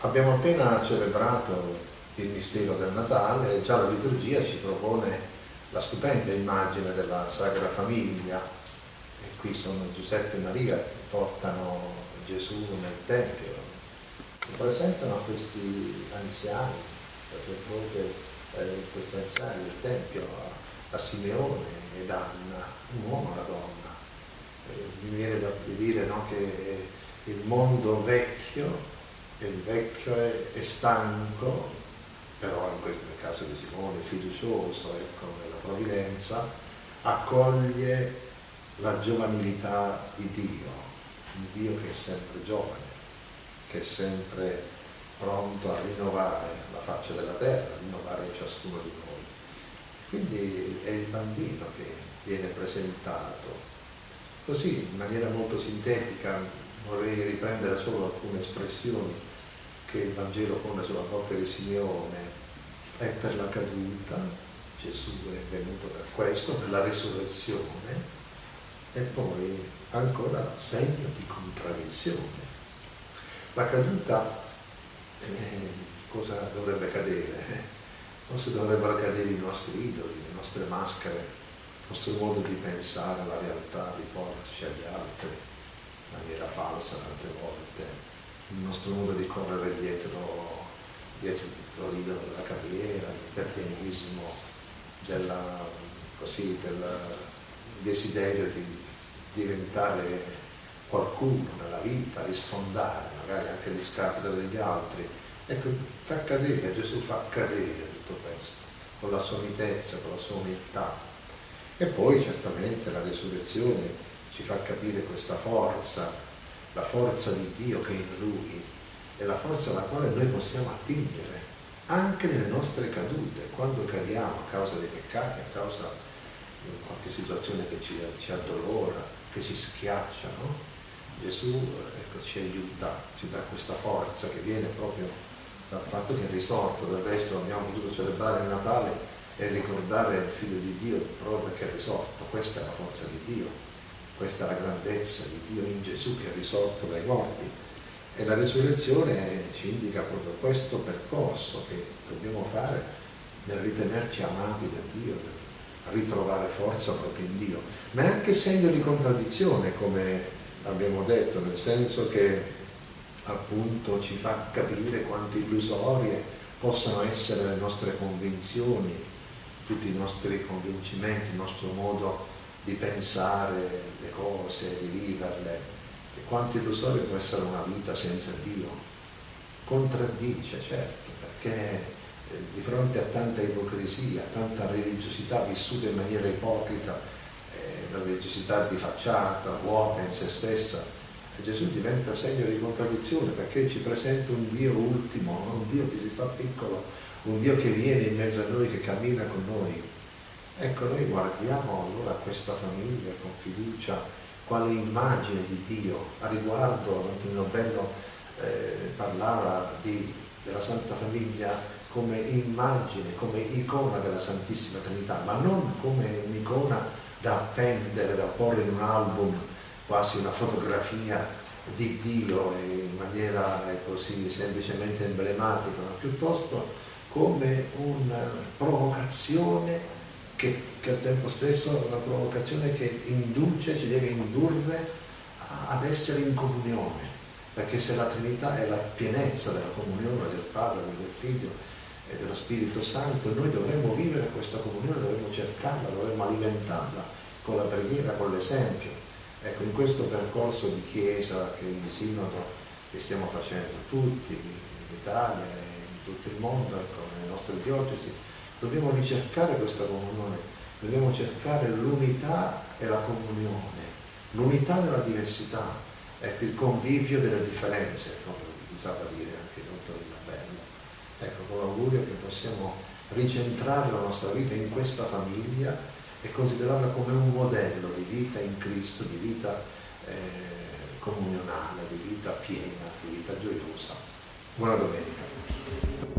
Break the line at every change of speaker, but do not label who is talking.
Abbiamo appena celebrato il mistero del Natale e già la liturgia ci propone la stupenda immagine della Sacra Famiglia e qui sono Giuseppe e Maria che portano Gesù nel Tempio, presentano questi anziani, sacerdote, eh, questi anziani del Tempio a, a Simeone ed Anna, un uomo e una donna. Eh, mi viene da dire no, che il mondo vecchio il vecchio è, è stanco, però in questo, nel caso di Simone, fiducioso ecco, nella provvidenza, accoglie la giovanilità di Dio, un Dio che è sempre giovane, che è sempre pronto a rinnovare la faccia della terra, a rinnovare ciascuno di noi. Quindi è il bambino che viene presentato. Così, in maniera molto sintetica, vorrei riprendere solo alcune espressioni che il Vangelo pone sulla bocca di Simeone è per la caduta, Gesù è venuto per questo, per la risurrezione, e poi ancora segno di contraddizione. La caduta, eh, cosa dovrebbe cadere? Forse dovrebbero cadere i nostri idoli, le nostre maschere, il nostro modo di pensare alla realtà, di porci agli altri falsa tante volte, il nostro modo di correre dietro, dietro l'idolo della carriera, della, così, del desiderio di diventare qualcuno nella vita, di sfondare magari anche gli scapito degli altri. Ecco, fa cadere, Gesù fa cadere tutto questo, con la sua mitezza, con la sua umiltà. E poi certamente la risurrezione ci fa capire questa forza la forza di Dio che è in Lui è la forza alla quale noi possiamo attingere anche nelle nostre cadute, quando cadiamo a causa dei peccati, a causa di qualche situazione che ci, ci addolora, che ci schiaccia, no? Gesù ecco, ci aiuta, ci dà questa forza che viene proprio dal fatto che è risorto, del resto abbiamo potuto celebrare il Natale e ricordare il Figlio di Dio proprio perché è risorto, questa è la forza di Dio questa è la grandezza di Dio in Gesù che è risorto dai morti. E la resurrezione ci indica proprio questo percorso che dobbiamo fare nel ritenerci amati da Dio, nel ritrovare forza proprio in Dio. Ma è anche segno di contraddizione, come abbiamo detto, nel senso che appunto ci fa capire quanto illusorie possano essere le nostre convinzioni, tutti i nostri convincimenti, il nostro modo di pensare le cose, di viverle, e quanto illusorio può essere una vita senza Dio. Contraddice, certo, perché eh, di fronte a tanta ipocrisia, tanta religiosità vissuta in maniera ipocrita, eh, religiosità di facciata, vuota in se stessa, Gesù diventa segno di contraddizione perché ci presenta un Dio ultimo, un Dio che si fa piccolo, un Dio che viene in mezzo a noi, che cammina con noi, Ecco, noi guardiamo allora questa famiglia con fiducia, quale immagine di Dio. A riguardo Antonino Bello eh, parlava di, della Santa Famiglia come immagine, come icona della Santissima Trinità, ma non come un'icona da appendere, da porre in un album, quasi una fotografia di Dio in maniera così semplicemente emblematica, ma piuttosto come una provocazione che, che al tempo stesso è una provocazione che induce, ci deve indurre ad essere in comunione, perché se la Trinità è la pienezza della comunione del Padre, del Figlio e dello Spirito Santo, noi dovremmo vivere questa comunione, dovremmo cercarla, dovremmo alimentarla con la preghiera, con l'esempio. Ecco, in questo percorso di Chiesa e di Sinodo che stiamo facendo tutti, in Italia e in tutto il mondo, ecco, nelle nostre diocesi, Dobbiamo ricercare questa comunione, dobbiamo cercare l'unità e la comunione, l'unità nella diversità, ecco il convivio delle differenze, come usava dire anche il dottor Bello. Ecco, con l'augurio che possiamo ricentrare la nostra vita in questa famiglia e considerarla come un modello di vita in Cristo, di vita eh, comunionale, di vita piena, di vita gioiosa. Buona domenica.